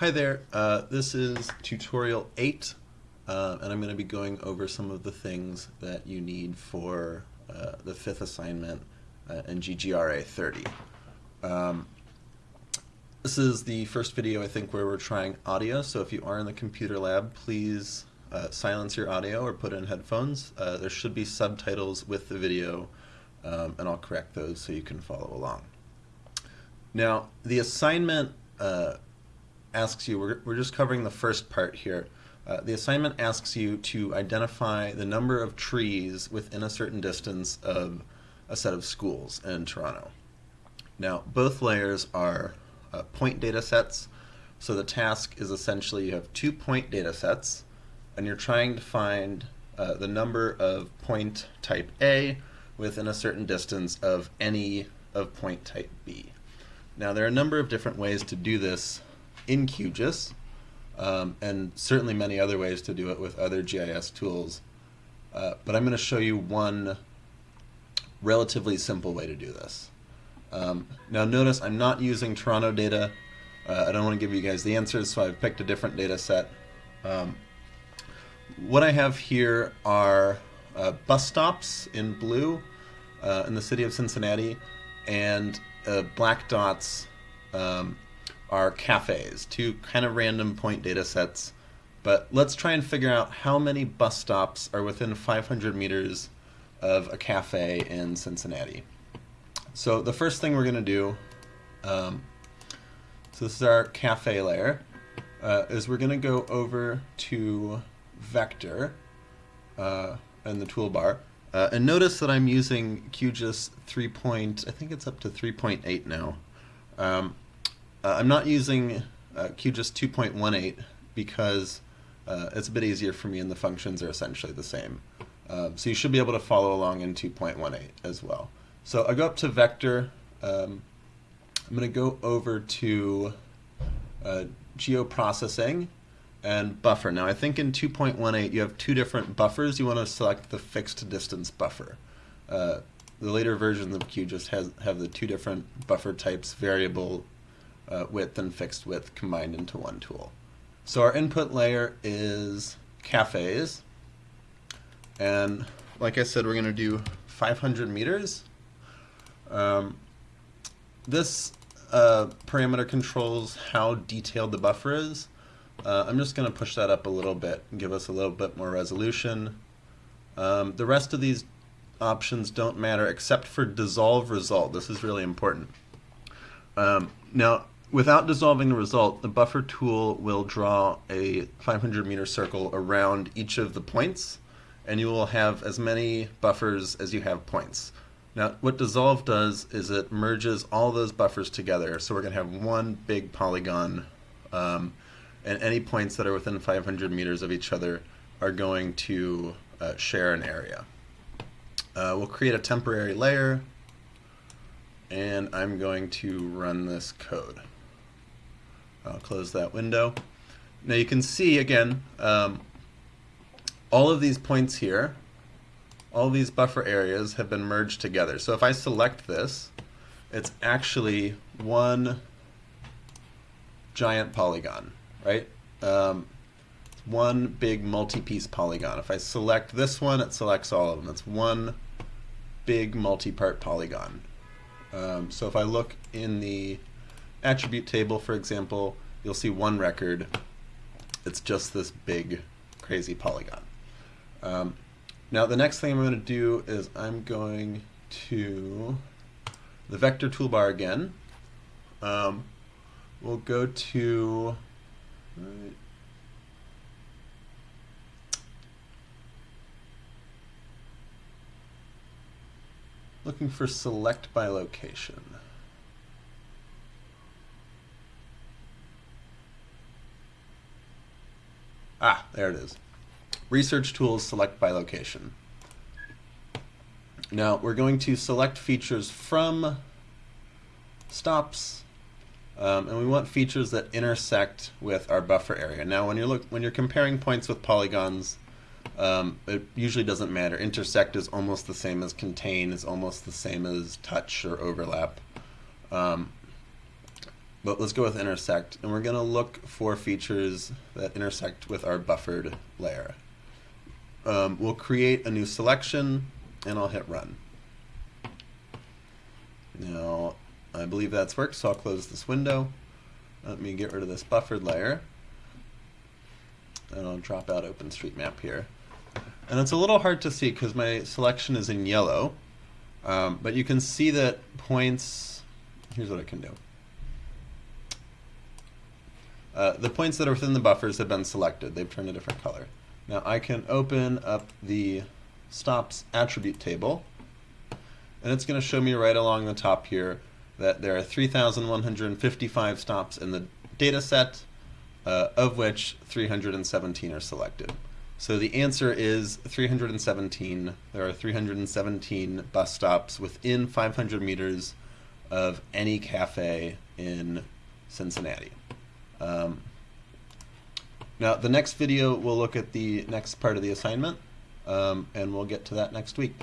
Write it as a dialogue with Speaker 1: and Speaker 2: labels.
Speaker 1: Hi there, uh, this is tutorial 8, uh, and I'm going to be going over some of the things that you need for uh, the fifth assignment uh, in GGRA 30. Um, this is the first video, I think, where we're trying audio, so if you are in the computer lab, please uh, silence your audio or put in headphones. Uh, there should be subtitles with the video, um, and I'll correct those so you can follow along. Now, the assignment uh, asks you, we're, we're just covering the first part here. Uh, the assignment asks you to identify the number of trees within a certain distance of a set of schools in Toronto. Now, both layers are uh, point data sets. So the task is essentially you have two point data sets, and you're trying to find uh, the number of point type A within a certain distance of any of point type B. Now, there are a number of different ways to do this in QGIS, um, and certainly many other ways to do it with other GIS tools. Uh, but I'm going to show you one relatively simple way to do this. Um, now notice I'm not using Toronto data. Uh, I don't want to give you guys the answers, so I've picked a different data set. Um, what I have here are uh, bus stops in blue uh, in the city of Cincinnati, and uh, black dots um, are cafes, two kind of random point data sets. But let's try and figure out how many bus stops are within 500 meters of a cafe in Cincinnati. So the first thing we're going to do, um, so this is our cafe layer, uh, is we're going to go over to vector uh, in the toolbar, uh, and notice that I'm using QGIS 3. Point, I think it's up to 3.8 now. Um, uh, I'm not using uh, QGIS 2.18 because uh, it's a bit easier for me and the functions are essentially the same. Um, so you should be able to follow along in 2.18 as well. So I go up to vector. Um, I'm going to go over to uh, geoprocessing and buffer. Now I think in 2.18 you have two different buffers. You want to select the fixed distance buffer. Uh, the later versions of QGIS has have the two different buffer types, variable uh, width and fixed width combined into one tool. So our input layer is cafes. And like I said, we're going to do 500 meters. Um, this uh, parameter controls how detailed the buffer is. Uh, I'm just going to push that up a little bit and give us a little bit more resolution. Um, the rest of these options don't matter except for dissolve result. This is really important. Um, now, without dissolving the result, the buffer tool will draw a 500 meter circle around each of the points, and you will have as many buffers as you have points. Now, what dissolve does is it merges all those buffers together, so we're going to have one big polygon. Um, and any points that are within 500 meters of each other are going to uh, share an area. Uh, we'll create a temporary layer and I'm going to run this code. I'll close that window. Now you can see again um, all of these points here, all these buffer areas have been merged together. So if I select this, it's actually one giant polygon right? Um, one big multi-piece polygon. If I select this one, it selects all of them. It's one big multi-part polygon. Um, so if I look in the attribute table, for example, you'll see one record. It's just this big, crazy polygon. Um, now the next thing I'm going to do is I'm going to the vector toolbar again. Um, we'll go to Right. Looking for select by location. Ah, there it is. Research tools select by location. Now we're going to select features from stops um, and we want features that intersect with our buffer area. Now, when you're look when you're comparing points with polygons, um, it usually doesn't matter. Intersect is almost the same as contain, is almost the same as touch or overlap. Um, but let's go with intersect, and we're going to look for features that intersect with our buffered layer. Um, we'll create a new selection, and I'll hit run. Now, I believe that's worked, so I'll close this window. Let me get rid of this buffered layer. And I'll drop out OpenStreetMap here. And it's a little hard to see because my selection is in yellow. Um, but you can see that points, here's what I can do. Uh, the points that are within the buffers have been selected. They've turned a different color. Now I can open up the stops attribute table and it's going to show me right along the top here that there are 3,155 stops in the data set, uh, of which 317 are selected. So the answer is 317. There are 317 bus stops within 500 meters of any cafe in Cincinnati. Um, now, the next video, we'll look at the next part of the assignment, um, and we'll get to that next week.